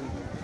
Amen.